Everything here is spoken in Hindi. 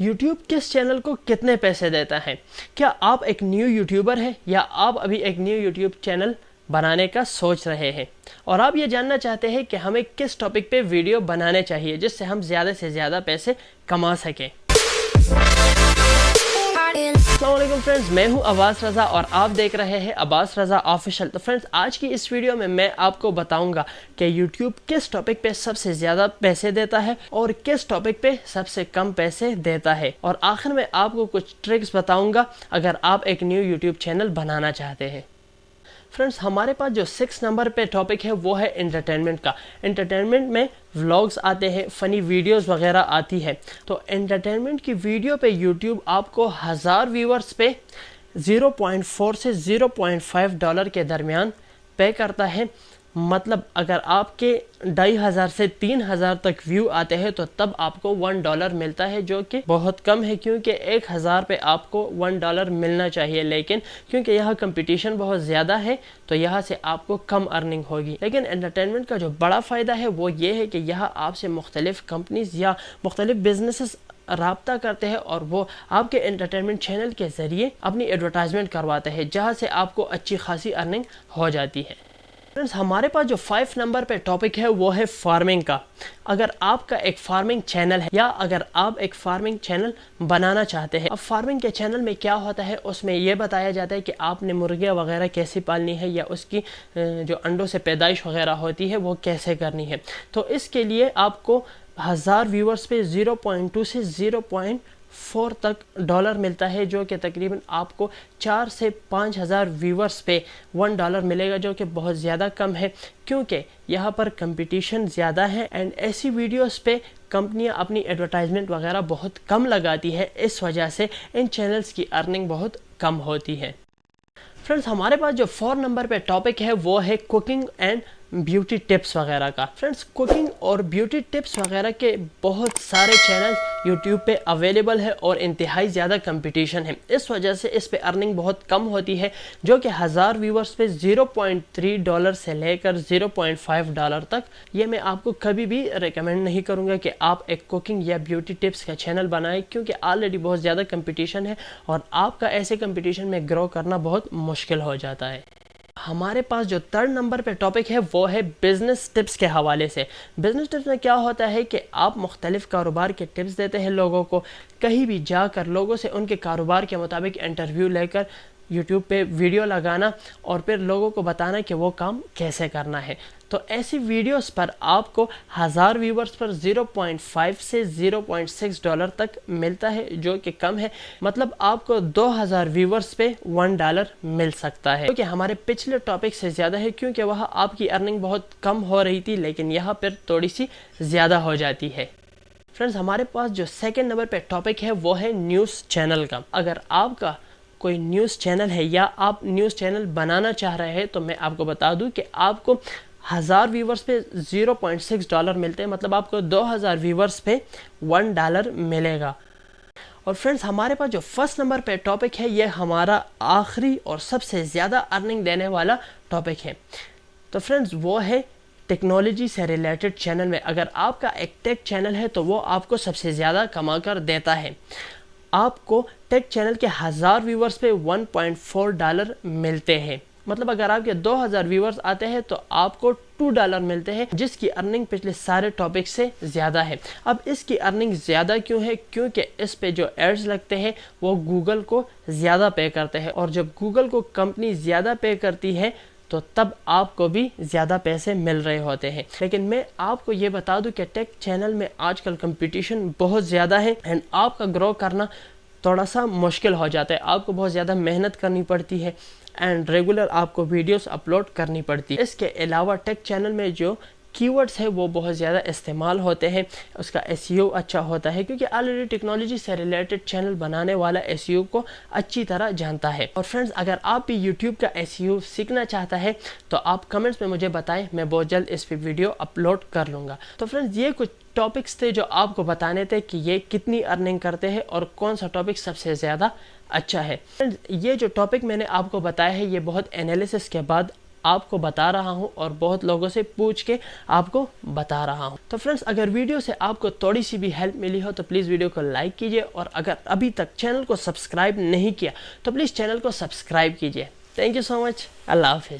YouTube किस चैनल को कितने पैसे देता है? क्या आप एक न्यू यूट्यूबर हैं या आप अभी एक न्यू यूट्यूब चैनल बनाने का सोच रहे हैं? और आप ये जानना चाहते हैं कि हमें किस टॉपिक पे वीडियो बनाने चाहिए जिससे हम ज़्यादा से ज़्यादा पैसे कमा सकें। फ्रेंड्स मैं हूँ अब्बास रज़ा और आप देख रहे हैं अब्बास रज़ा ऑफिशियल तो फ्रेंड्स आज की इस वीडियो में मैं आपको बताऊँगा कि यूट्यूब किस टॉपिक पे सबसे ज़्यादा पैसे देता है और किस टॉपिक पे सबसे कम पैसे देता है। और आखिर में आपको कुछ ट्रिक्स बताऊँगा, अगर आप एक न्यू यूट्यूब चैनल बनाना चाहते हैं। फ्रेंड्स, हमारे पास जो सिक्स नंबर पे टॉपिक है, वो है एंटरटेनमेंट का। एंटरटेनमेंट में व्लॉग्स आते हैं फ़नी वीडियोस वगैरह आती है। तो एंटरटेनमेंट की वीडियो पे यूट्यूब आपको हज़ार व्यूवर्स पे 0.4 से 0.5 डॉलर के दरमियान पे करता है। मतलब अगर आपके ढाई हज़ार से तीन हज़ार तक व्यू आते हैं तो तब आपको वन डॉलर मिलता है, जो कि बहुत कम है, क्योंकि एक हज़ार पे आपको वन डॉलर मिलना चाहिए। लेकिन क्योंकि यहाँ कंपटीशन बहुत ज़्यादा है तो यहाँ से आपको कम अर्निंग होगी। लेकिन एंटरटेनमेंट का जो बड़ा फ़ायदा है, वो ये है कि यहाँ आपसे मुख्तलिफ़ कंपनीज़ या मुख्तलिफ़ बिज़नेस रबता करते हैं, और वो आपके एंटरटेनमेंट चैनल के ज़रिए अपनी एडवर्टाइजमेंट करवाते हैं, जहाँ से आपको अच्छी खासी अर्निंग हो जाती है। फ्रेंड्स हमारे पास जो फाइव नंबर पे टॉपिक है, वो है फ़ार्मिंग का। अगर आपका एक फ़ार्मिंग चैनल है, या अगर आप एक फ़ार्मिंग चैनल बनाना चाहते हैं, अब फ़ार्मिंग के चैनल में क्या होता है, उसमें ये बताया जाता है कि आपने मुर्गियाँ वगैरह कैसे पालनी है, या उसकी जो अंडों से पैदाइश वगैरह होती है, वो कैसे करनी है। तो इसके लिए आपको हज़ार व्यूवर्स पे ज़ीरो पॉइंट टू से ज़ीरो पॉइंट फोर तक डॉलर मिलता है, जो कि तकरीबन आपको चार से पाँच हज़ार व्यूवर्स पे वन डॉलर मिलेगा, जो कि बहुत ज़्यादा कम है, क्योंकि यहाँ पर कंपटीशन ज़्यादा है एंड ऐसी वीडियोस पे कंपनियाँ अपनी एडवर्टाइजमेंट वगैरह बहुत कम लगाती है, इस वजह से इन चैनल्स की अर्निंग बहुत कम होती है। फ्रेंड्स हमारे पास जो फोर नंबर पे टॉपिक है, वो है कुकिंग एंड ब्यूटी टिप्स वगैरह का। फ्रेंड्स कुकिंग और ब्यूटी टिप्स वगैरह के बहुत सारे चैनल यूट्यूब पे अवेलेबल है और इंतहाई ज़्यादा कंपटीशन है। इस वजह से इस पे अर्निंग बहुत कम होती है, जो कि हज़ार व्यूवर्स पे 0.3 डॉलर से लेकर 0.5 डॉलर तक ये मैं आपको कभी भी रिकमेंड नहीं करूँगा कि आप एक कुकिंग या ब्यूटी टिप्स का चैनल बनाएँ, क्योंकि ऑलरेडी बहुत ज़्यादा कंपटीशन है और आपका ऐसे कंपटीशन में ग्रो करना बहुत मुश्किल हो जाता है। हमारे पास जो थर्ड नंबर पे टॉपिक है, वो है बिज़नेस टिप्स के हवाले से। बिज़नेस टिप्स में क्या होता है कि आप मुख्तलिफ़ कारोबार के टिप्स देते हैं लोगों को। कहीं भी जाकर लोगों से उनके कारोबार के मुताबिक इंटरव्यू लेकर यूट्यूब पे वीडियो लगाना और फिर लोगों को बताना कि वो काम कैसे करना है। तो ऐसी वीडियोस पर आपको हज़ार व्यूवर्स पर 0.5 से 0.6 डॉलर तक मिलता है, जो कि कम है। मतलब आपको 2000 व्यूवर्स पे वन डॉलर मिल सकता है। क्योंकि तो हमारे पिछले टॉपिक से ज़्यादा है, क्योंकि वह आपकी अर्निंग बहुत कम हो रही थी, लेकिन यहाँ पर थोड़ी सी ज़्यादा हो जाती है। फ्रेंड्स हमारे पास जो सेकेंड नंबर पे टॉपिक है, वो है न्यूज़ चैनल का। अगर आपका कोई न्यूज़ चैनल है या आप न्यूज़ चैनल बनाना चाह रहे हैं तो मैं आपको बता दूँ कि आपको हज़ार व्यूवर्स पे 0.6 डॉलर मिलते हैं मतलब आपको 2000 व्यूवर्स पे वन डॉलर मिलेगा। और फ्रेंड्स हमारे पास जो फ़र्स्ट नंबर पे टॉपिक है, ये हमारा आखिरी और सबसे ज़्यादा अर्निंग देने वाला टॉपिक है। तो फ्रेंड्स वो है टेक्नोलॉजी से रिलेटेड चैनल में। अगर आपका एक टेक चैनल है तो वो आपको सबसे ज़्यादा कमा कर देता है। आपको टेक चैनल के हज़ार व्यूवर्स पे 1.4 डॉलर मिलते हैं। मतलब अगर आपके 2000 व्यूवर्स आते हैं तो आपको टू डॉलर मिलते हैं, जिसकी अर्निंग पिछले सारे टॉपिक से ज़्यादा है। अब इसकी अर्निंग ज़्यादा क्यों है? क्योंकि इस पे जो एड्स लगते हैं, वो गूगल को ज़्यादा पे करते हैं। और जब गूगल को कंपनी ज़्यादा पे करती है तो तब आपको भी ज़्यादा पैसे मिल रहे होते हैं। लेकिन मैं आपको ये बता दूँ कि टेक चैनल में आजकल कंपटीशन बहुत ज़्यादा है एंड आपका ग्रो करना थोड़ा सा मुश्किल हो जाता है। आपको बहुत ज़्यादा मेहनत करनी पड़ती है एंड रेगुलर आपको वीडियोस अपलोड करनी पड़ती है। इसके अलावा टेक चैनल में जो कीवर्ड्स है, वो बहुत ज़्यादा इस्तेमाल होते हैं। उसका एस e अच्छा होता है, क्योंकि ऑलरेडी टेक्नोलॉजी से रिलेटेड चैनल बनाने वाला एस e को अच्छी तरह जानता है। और फ्रेंड्स अगर आप भी यूट्यूब का एस e सीखना चाहता है तो आप कमेंट्स में मुझे बताएँ, मैं बहुत जल्द इस पर वीडियो अपलोड कर लूँगा। तो फ्रेंड्स ये कुछ टॉपिक्स थे जो आपको बताने थे कि ये कितनी अर्निंग करते हैं और कौन सा टॉपिक सबसे ज़्यादा अच्छा है। ये जो टॉपिक मैंने आपको बताया है, ये बहुत एनालिसिस के बाद आपको बता रहा हूँ और बहुत लोगों से पूछ के आपको बता रहा हूँ। तो फ्रेंड्स अगर वीडियो से आपको थोड़ी सी भी हेल्प मिली हो तो प्लीज़ वीडियो को लाइक कीजिए और अगर अभी तक चैनल को सब्सक्राइब नहीं किया तो प्लीज़ चैनल को सब्सक्राइब कीजिए। थैंक यू सो मच अल्लाह हाफिज़